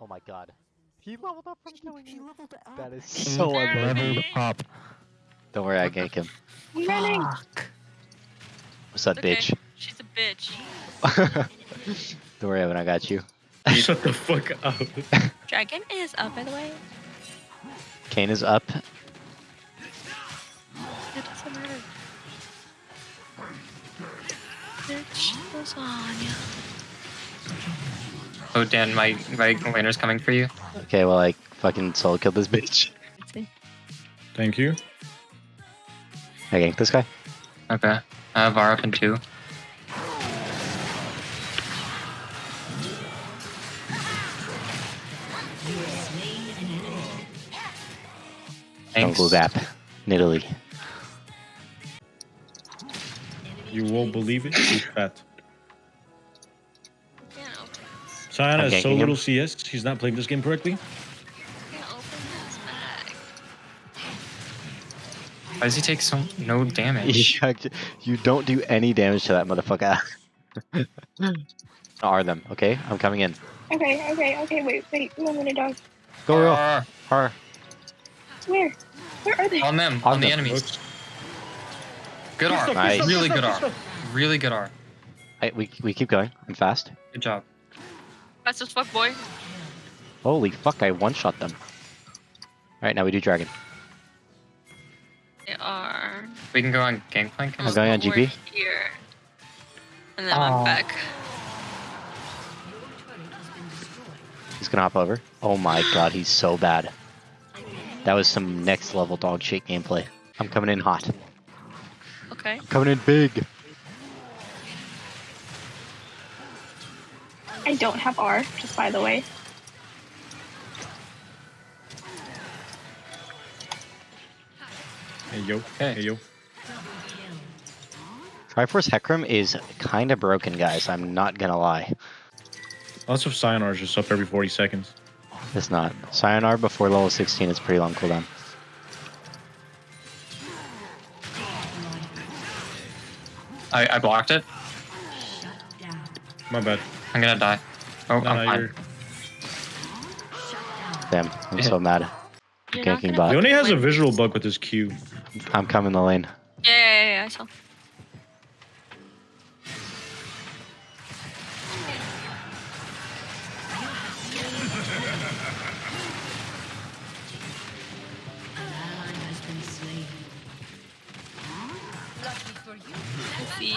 Oh my god. He leveled up from killing He you. leveled up. That is so Level annoying. up. Don't worry, I gank him. Running. Fuck. What's up, Okay. bitch? She's a bitch. Don't worry, Evan, I got you. Shut the fuck up. Dragon is up, by the way. Kane is up. It doesn't matter. Bitch, lasagna. Oh, Dan, my my laner's coming for you. Okay, well, I fucking soul killed this bitch. Thank you. I ganked this guy. Okay. Uh, I have R up in two. Thanks. go zap. Nidalee. You won't believe it. She's fat. This. Sayana I'm has so ganking him. little CS. She's not playing this game correctly. Can't open this bag. Why does he take so no damage? you don't do any damage to that motherfucker. R them, okay? I'm coming in. Okay, okay, okay. Wait, wait. One minute, dog. Go real. R, R. Where? Where are they? on them, On on, the enemies. Oops. Good R. Nice. Really good R. Really good R. I, we, we keep going. I'm fast. Good job. Fast as fuck, boy. Holy fuck, I one-shot them. Alright, now we do dragon. They are. We can go on Gangplank. I'm going on We're GP. Here. And then Aw. I'm back. He's gonna hop over. Oh my god, he's so bad. That was some next level dog shit gameplay. I'm coming in hot. Okay. Coming in big. I don't have R, just by the way. Hey yo. Okay. Hey yo. Triforce Hecarim is kinda broken, guys. I'm not gonna lie. Lots of Sayonara is just up every 40 seconds. It's not. Sayonara before level 16 is pretty long cooldown. I, I blocked it. My bad. I'm gonna die. Oh, No, I'm no, fine. Damn, I'm so mad. You're not Ganking gonna- bot. Leona has a visual bug with his Q. I'm coming the lane. Yeah, yeah, yeah, yeah, I saw. Let's see.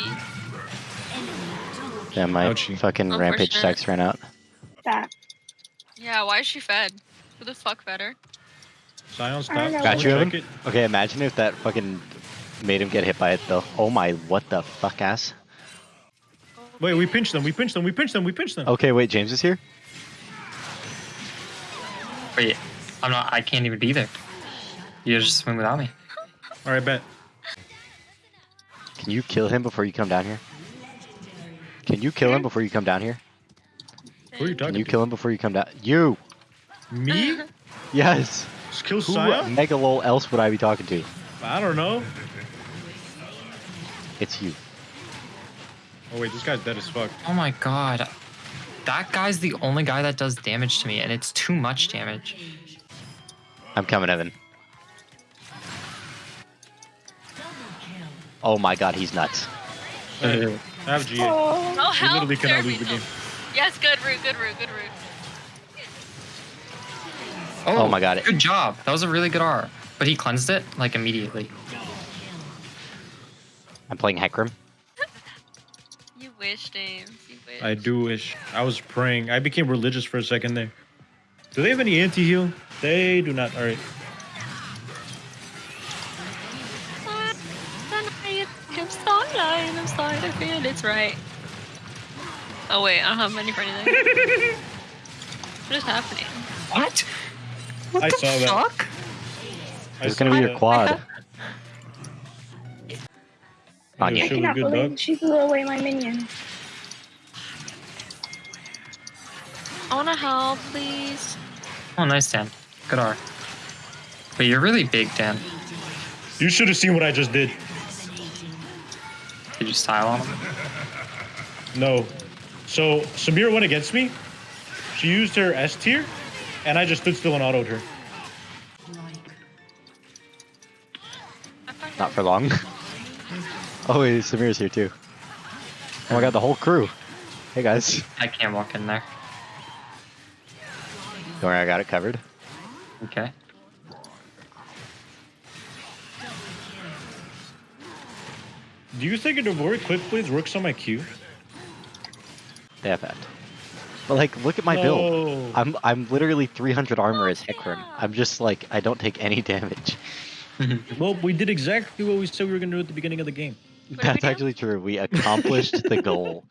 Damn, my Ouchie. fucking rampage Unfortunate. stacks ran out. That. Yeah, why is she fed? Who the fuck fed her? Sion, stop. I don't know. Got you, Check Evan? Okay, imagine if that fucking made him get hit by it though. Oh my, what the fuck ass? Wait, we pinched them. We pinched them. We pinched them. We pinched them. Okay, wait, James is here? Wait, I'm not. I can't even be there. You just swim without me. All right, bet. Can you kill him before you come down here? Can you kill him before you come down here? Who are you talking Can you to? kill him before you come down? You! Me? Yes! Just kill Who Sion? mega lol else would I be talking to? I don't know. It's you. Oh wait, this guy's dead as fuck. Oh my god. That guy's the only guy that does damage to me, and it's too much damage. I'm coming, Evan. Oh my god, he's nuts. Hey, have GA. Oh. No We help. literally cannot lose the game. Yes, good root, good root, good route. Oh, oh my God. Good job. That was a really good R. But he cleansed it like immediately. I'm playing Hecarim. You wish, James. You wish. I do wish. I was praying. I became religious for a second there. Do they have any anti-heal? They do not. All right. I'm starlight, I'm starting to feel it's right. Oh wait, I don't have money for anything. what is happening? What? What I the saw that. fuck? I It's saw gonna be your that. quad. Yeah, Anya. I cannot believe dog. she blew away my minion. I wanna help, please. Oh, nice, Dan. Good R. But you're really big, Dan. You should have seen what I just did. Did you style on him? No. So Samir went against me. She used her S tier, and I just stood still and autoed her. Not for long. oh wait, Samir's here too. Oh my god, the whole crew. Hey guys. I can't walk in there. Don't worry, I got it covered. Okay. Do you think a Navori Quick Blades works on my Q? They have that. But like, look at my build. I'm I'm literally 300 armor as Hecarim. I'm just like I don't take any damage. Well, we did exactly what we said we were going to do at the beginning of the game. That's actually true. We accomplished the goal.